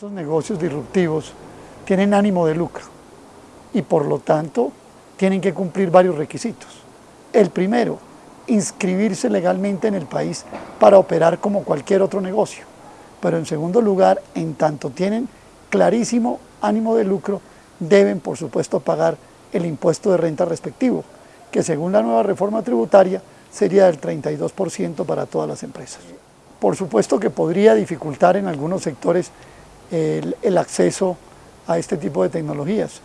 Estos negocios disruptivos tienen ánimo de lucro y por lo tanto tienen que cumplir varios requisitos. El primero, inscribirse legalmente en el país para operar como cualquier otro negocio. Pero en segundo lugar, en tanto tienen clarísimo ánimo de lucro, deben por supuesto pagar el impuesto de renta respectivo, que según la nueva reforma tributaria sería del 32% para todas las empresas. Por supuesto que podría dificultar en algunos sectores el, acceso a este tipo de tecnologías,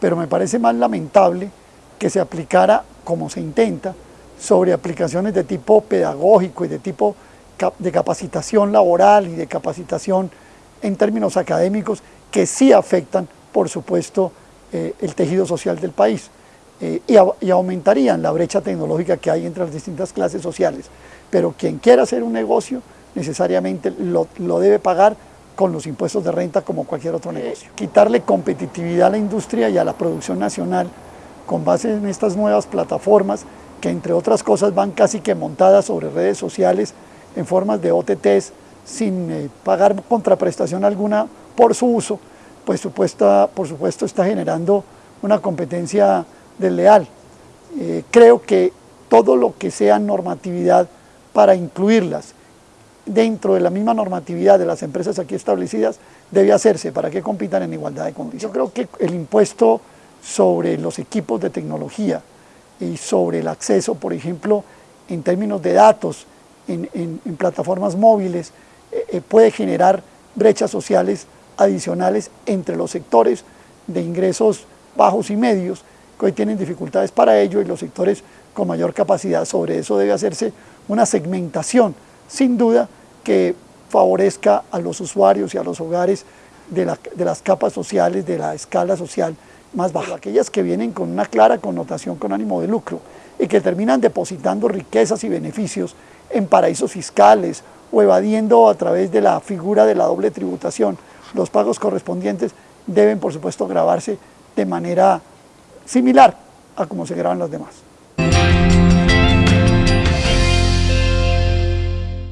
pero me parece más lamentable que se aplicara, como se intenta, sobre aplicaciones de tipo pedagógico y de tipo de capacitación laboral y de capacitación en términos académicos que sí afectan, por supuesto, eh, el tejido social del país eh, y, aumentarían la brecha tecnológica que hay entre las distintas clases sociales. Pero quien quiera hacer un negocio necesariamente lo debe pagar con los impuestos de renta como cualquier otro negocio. Quitarle competitividad a la industria y a la producción nacional con base en estas nuevas plataformas que entre otras cosas van casi que montadas sobre redes sociales en formas de OTTs sin eh, pagar contraprestación alguna por su uso, pues supuesta, por supuesto está generando una competencia desleal. Eh, creo que todo lo que sea normatividad para incluirlas dentro de la misma normatividad de las empresas aquí establecidas debe hacerse para que compitan en igualdad de condiciones. Yo creo que el impuesto sobre los equipos de tecnología y sobre el acceso, por ejemplo, en términos de datos, en, plataformas móviles, eh, eh, puede generar brechas sociales adicionales entre los sectores de ingresos bajos y medios, que hoy tienen dificultades para ello, y los sectores con mayor capacidad. Sobre eso debe hacerse una segmentación, sin duda, que favorezca a los usuarios y a los hogares de, la, de las capas sociales, de la escala social más baja, aquellas que vienen con una clara connotación con ánimo de lucro y que terminan depositando riquezas y beneficios en paraísos fiscales o evadiendo a través de la figura de la doble tributación los pagos correspondientes deben por supuesto grabarse de manera similar a como se graban los demás.